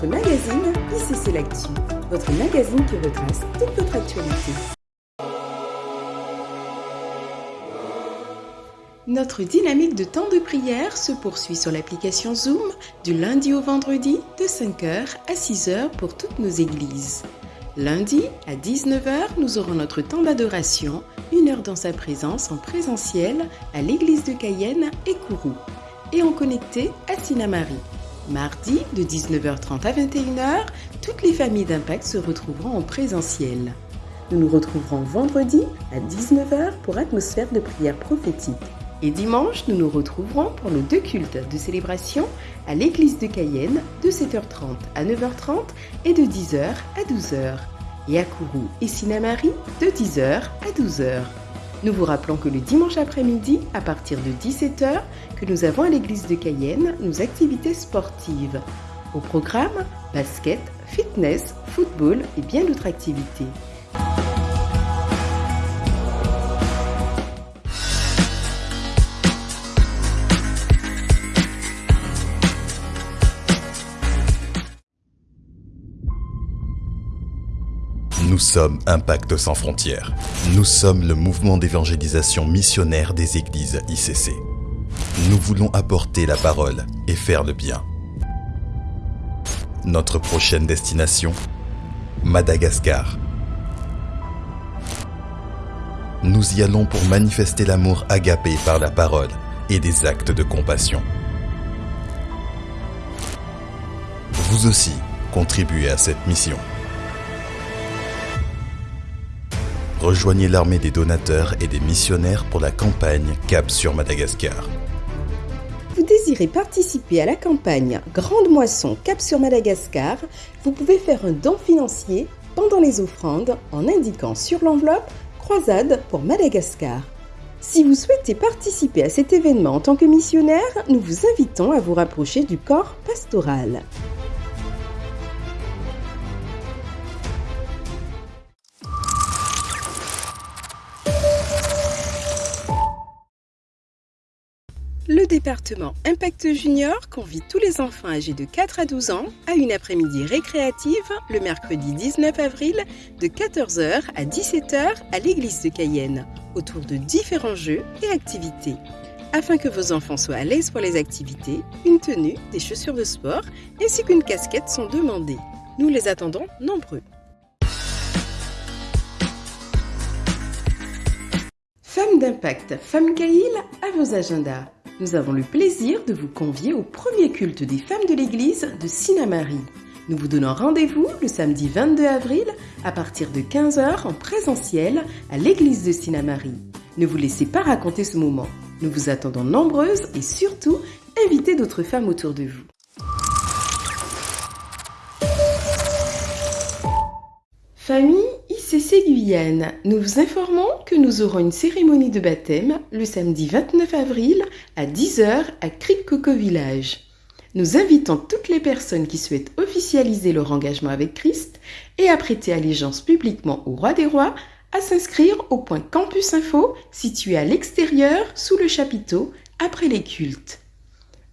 votre magazine ICC L'Actu, votre magazine qui retrace toute votre actualité. Notre dynamique de temps de prière se poursuit sur l'application Zoom du lundi au vendredi de 5h à 6h pour toutes nos églises. Lundi à 19h, nous aurons notre temps d'adoration, une heure dans sa présence en présentiel à l'église de Cayenne et Kourou et en connecté à Sinamari. Mardi de 19h30 à 21h, toutes les familles d'Impact se retrouveront en présentiel. Nous nous retrouverons vendredi à 19h pour atmosphère de prière prophétique. Et dimanche, nous nous retrouverons pour nos deux cultes de célébration à l'église de Cayenne de 7h30 à 9h30 et de 10h à 12h. Et à Kourou et Sinamari de 10h à 12h. Nous vous rappelons que le dimanche après-midi, à partir de 17h, que nous avons à l'église de Cayenne nos activités sportives. Au programme, basket, fitness, football et bien d'autres activités. Nous sommes Impact sans frontières. Nous sommes le mouvement d'évangélisation missionnaire des églises ICC. Nous voulons apporter la parole et faire le bien. Notre prochaine destination Madagascar. Nous y allons pour manifester l'amour agapé par la parole et des actes de compassion. Vous aussi contribuez à cette mission. Rejoignez l'armée des donateurs et des missionnaires pour la campagne Cap sur Madagascar. Vous désirez participer à la campagne Grande Moisson Cap sur Madagascar Vous pouvez faire un don financier pendant les offrandes en indiquant sur l'enveloppe Croisade pour Madagascar. Si vous souhaitez participer à cet événement en tant que missionnaire, nous vous invitons à vous rapprocher du corps pastoral. Le département Impact Junior convie tous les enfants âgés de 4 à 12 ans à une après-midi récréative le mercredi 19 avril de 14h à 17h à l'église de Cayenne autour de différents jeux et activités. Afin que vos enfants soient à l'aise pour les activités, une tenue, des chaussures de sport ainsi qu'une casquette sont demandées. Nous les attendons nombreux. Femmes d'impact, Femmes Caïl, à vos agendas. Nous avons le plaisir de vous convier au premier culte des femmes de l'église de Sinamari. Nous vous donnons rendez-vous le samedi 22 avril à partir de 15h en présentiel à l'église de Sinamari. Ne vous laissez pas raconter ce moment. Nous vous attendons nombreuses et surtout invitez d'autres femmes autour de vous. Famille ICC Guyane, nous vous informons que nous aurons une cérémonie de baptême le samedi 29 avril à 10h à Cric-Coco Village. Nous invitons toutes les personnes qui souhaitent officialiser leur engagement avec Christ et à prêter allégeance publiquement au roi des rois à s'inscrire au point Campus Info situé à l'extérieur sous le chapiteau après les cultes.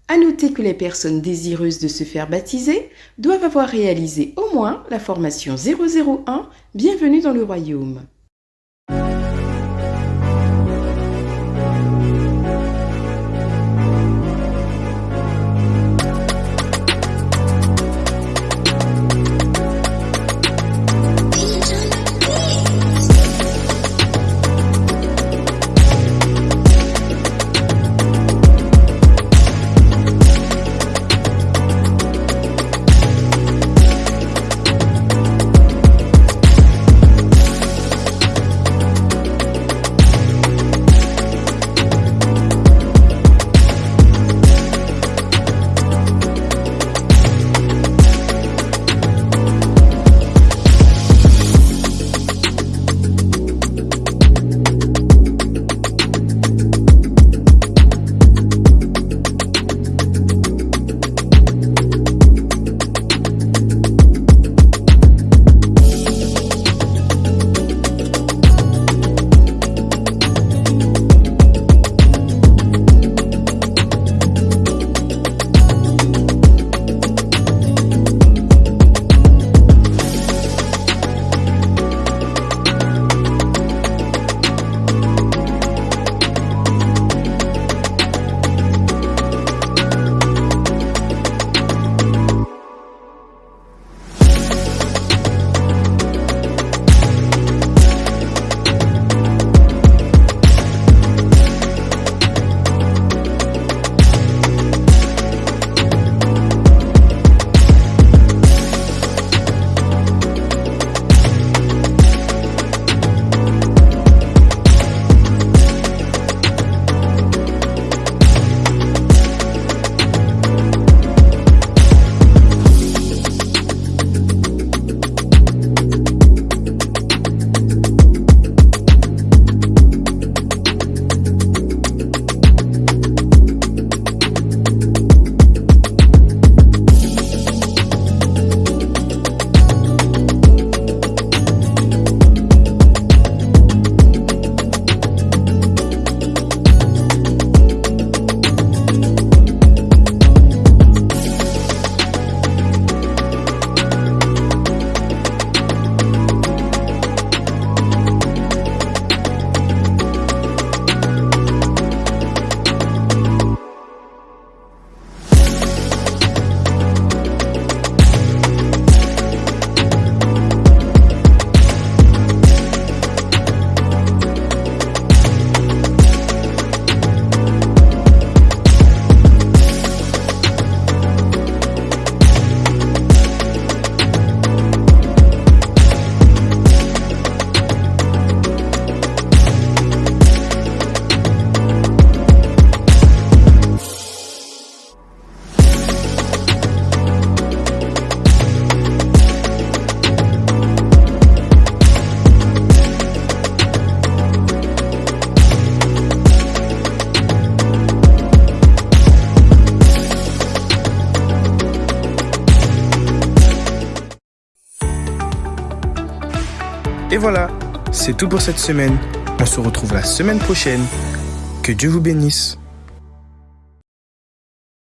À noter que les personnes désireuses de se faire baptiser doivent avoir réalisé au moins la formation 001 Bienvenue dans le royaume. Et voilà, c'est tout pour cette semaine. On se retrouve la semaine prochaine. Que Dieu vous bénisse.